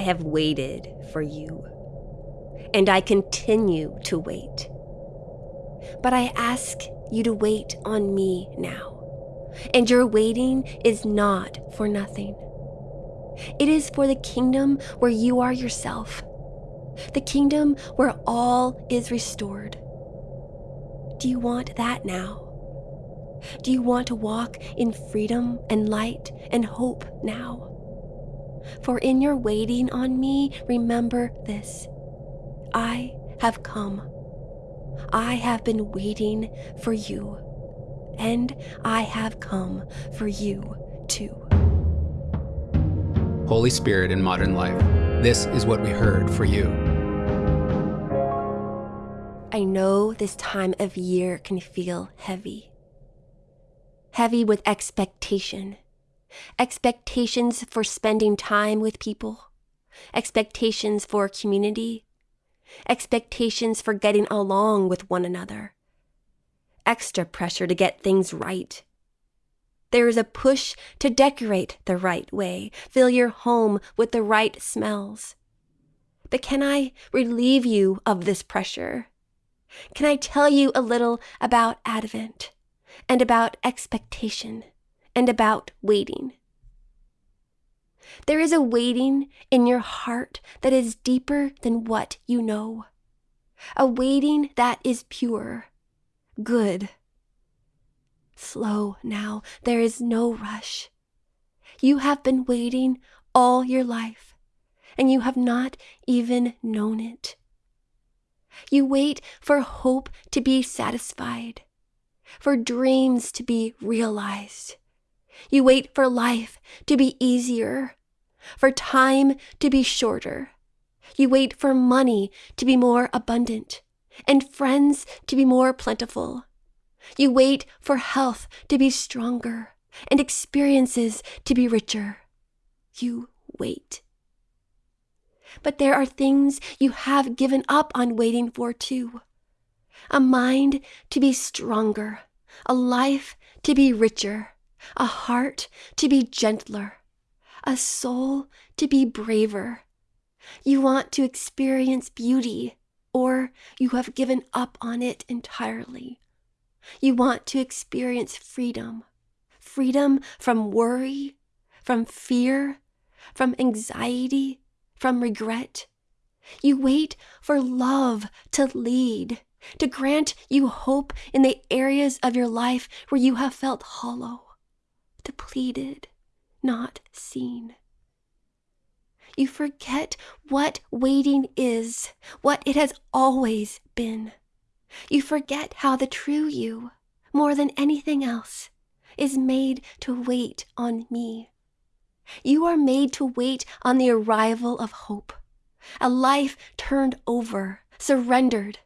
I have waited for you, and I continue to wait. But I ask you to wait on me now, and your waiting is not for nothing. It is for the kingdom where you are yourself, the kingdom where all is restored. Do you want that now? Do you want to walk in freedom and light and hope now? For in your waiting on me, remember this I have come. I have been waiting for you, and I have come for you too. Holy Spirit in modern life, this is what we heard for you. I know this time of year can feel heavy. Heavy with expectation. Expectations for spending time with people. Expectations for community. Expectations for getting along with one another. Extra pressure to get things right. There is a push to decorate the right way, fill your home with the right smells. But can I relieve you of this pressure? Can I tell you a little about Advent and about expectation and about waiting? There is a waiting in your heart that is deeper than what you know, a waiting that is pure, good. Slow now, there is no rush. You have been waiting all your life, and you have not even known it. You wait for hope to be satisfied, for dreams to be realized. You wait for life to be easier, for time to be shorter. You wait for money to be more abundant, and friends to be more plentiful. You wait for health to be stronger, and experiences to be richer. You wait. But there are things you have given up on waiting for too. A mind to be stronger, a life to be richer, a heart to be gentler, a soul to be braver. You want to experience beauty, or you have given up on it entirely. You want to experience freedom freedom from worry, from fear, from anxiety, from regret. You wait for love to lead, to grant you hope in the areas of your life where you have felt hollow, depleted, not seen. You forget what waiting is, what it has always been. You forget how the true you, more than anything else, is made to wait on me. You are made to wait on the arrival of hope, a life turned over, surrendered.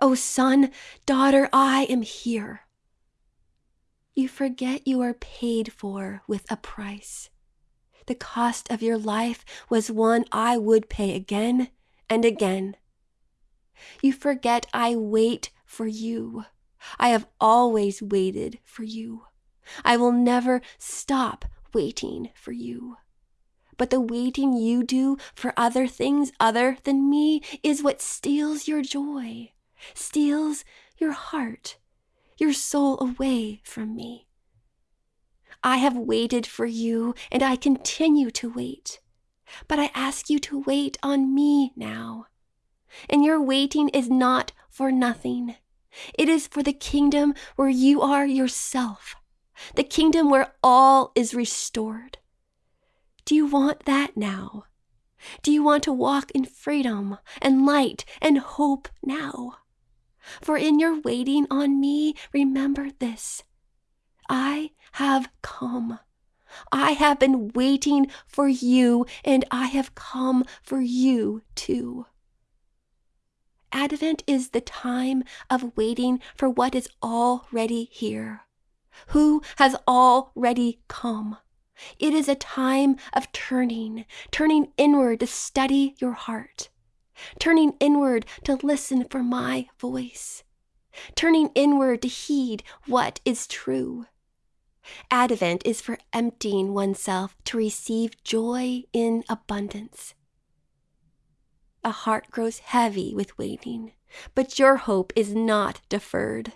Oh, son, daughter, I am here. You forget you are paid for with a price. The cost of your life was one I would pay again and again. You forget I wait for you. I have always waited for you. I will never stop waiting for you. But the waiting you do for other things other than me is what steals your joy, steals your heart, your soul away from me. I have waited for you, and I continue to wait. But I ask you to wait on me now. And your waiting is not for nothing. It is for the kingdom where you are yourself the kingdom where all is restored. Do you want that now? Do you want to walk in freedom and light and hope now? For in your waiting on me, remember this I have come. I have been waiting for you, and I have come for you too. Advent is the time of waiting for what is already here who has already come. It is a time of turning, turning inward to study your heart, turning inward to listen for my voice, turning inward to heed what is true. Advent is for emptying oneself to receive joy in abundance. a heart grows heavy with waiting, but your hope is not deferred.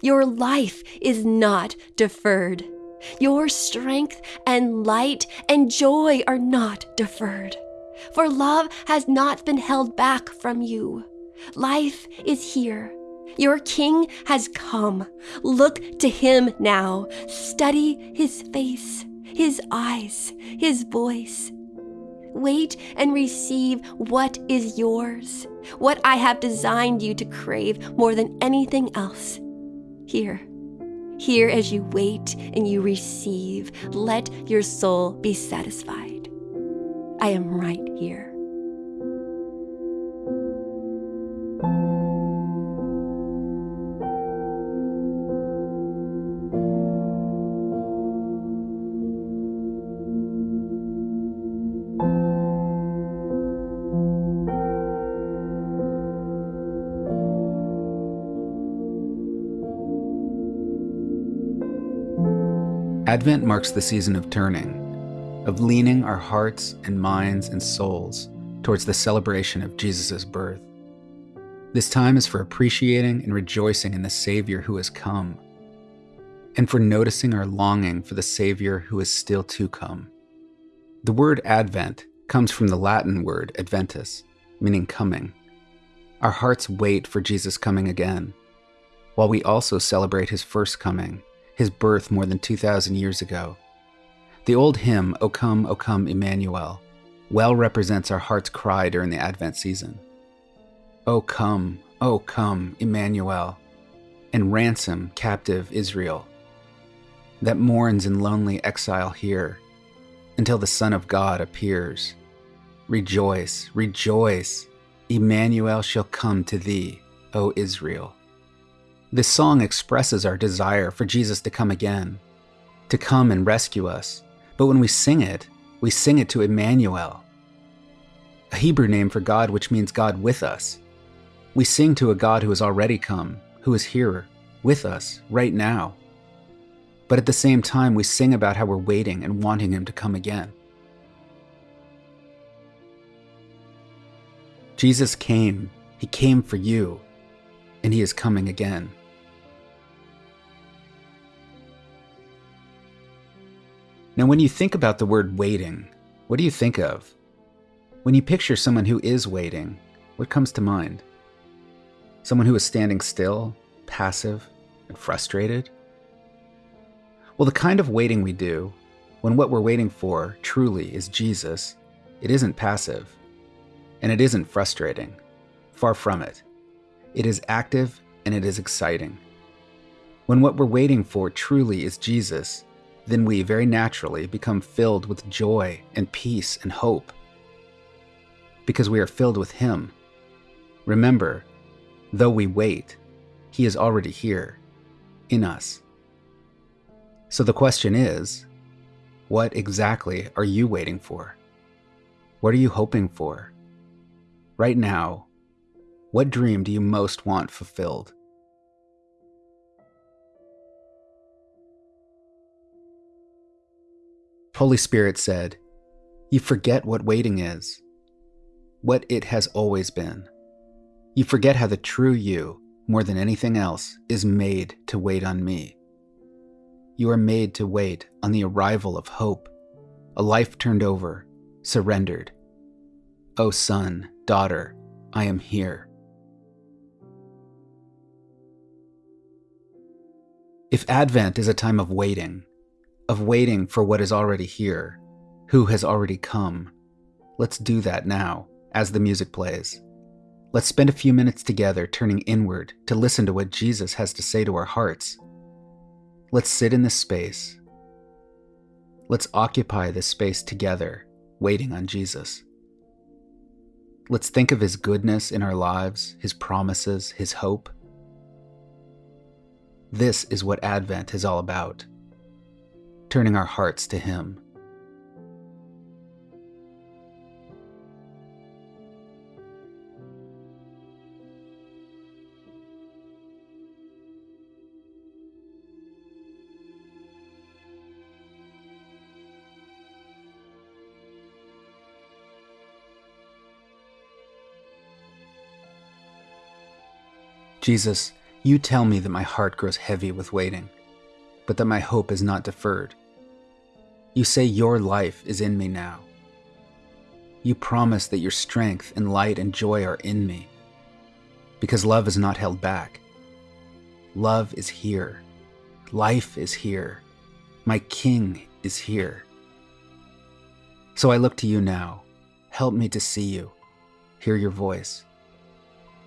Your life is not deferred. Your strength and light and joy are not deferred. For love has not been held back from you. Life is here. Your king has come. Look to him now. Study his face, his eyes, his voice. Wait and receive what is yours, what I have designed you to crave more than anything else. Here, here as you wait and you receive, let your soul be satisfied. I am right here. Advent marks the season of turning, of leaning our hearts and minds and souls towards the celebration of Jesus' birth. This time is for appreciating and rejoicing in the Savior who has come, and for noticing our longing for the Savior who is still to come. The word Advent comes from the Latin word adventus, meaning coming. Our hearts wait for Jesus coming again, while we also celebrate his first coming his birth more than 2,000 years ago. The old hymn, O Come, O Come, Emmanuel, well represents our heart's cry during the Advent season. O come, O come, Emmanuel, and ransom captive Israel that mourns in lonely exile here until the Son of God appears. Rejoice, rejoice, Emmanuel shall come to thee, O Israel. This song expresses our desire for Jesus to come again, to come and rescue us. But when we sing it, we sing it to Emmanuel, a Hebrew name for God which means God with us. We sing to a God who has already come, who is here with us right now. But at the same time, we sing about how we're waiting and wanting Him to come again. Jesus came, He came for you, and He is coming again. Now, when you think about the word waiting, what do you think of? When you picture someone who is waiting, what comes to mind? Someone who is standing still, passive, and frustrated? Well, the kind of waiting we do, when what we're waiting for truly is Jesus, it isn't passive. And it isn't frustrating. Far from it. It is active and it is exciting. When what we're waiting for truly is Jesus, then we very naturally become filled with joy and peace and hope. Because we are filled with Him. Remember, though we wait, He is already here, in us. So the question is what exactly are you waiting for? What are you hoping for? Right now, what dream do you most want fulfilled? Holy Spirit said, You forget what waiting is, what it has always been. You forget how the true you, more than anything else, is made to wait on me. You are made to wait on the arrival of hope, a life turned over, surrendered. O oh, son, daughter, I am here. If Advent is a time of waiting, of waiting for what is already here, who has already come. Let's do that now, as the music plays. Let's spend a few minutes together turning inward to listen to what Jesus has to say to our hearts. Let's sit in this space. Let's occupy this space together, waiting on Jesus. Let's think of His goodness in our lives, His promises, His hope. This is what Advent is all about turning our hearts to Him. Jesus, you tell me that my heart grows heavy with waiting, but that my hope is not deferred. You say your life is in me now. You promise that your strength and light and joy are in me, because love is not held back. Love is here. Life is here. My King is here. So I look to you now. Help me to see you, hear your voice.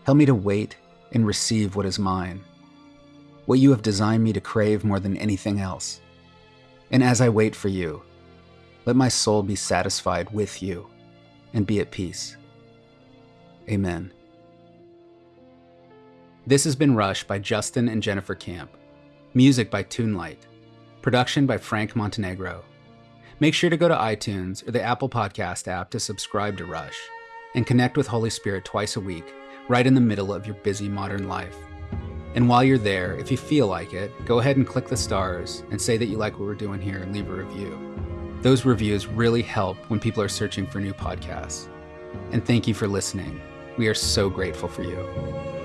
Help me to wait and receive what is mine, what you have designed me to crave more than anything else. And as I wait for you, let my soul be satisfied with you and be at peace. Amen. This has been Rush by Justin and Jennifer Camp. Music by Toonlight. Production by Frank Montenegro. Make sure to go to iTunes or the Apple Podcast app to subscribe to Rush and connect with Holy Spirit twice a week, right in the middle of your busy modern life. And while you're there, if you feel like it, go ahead and click the stars and say that you like what we're doing here and leave a review. Those reviews really help when people are searching for new podcasts. And thank you for listening. We are so grateful for you.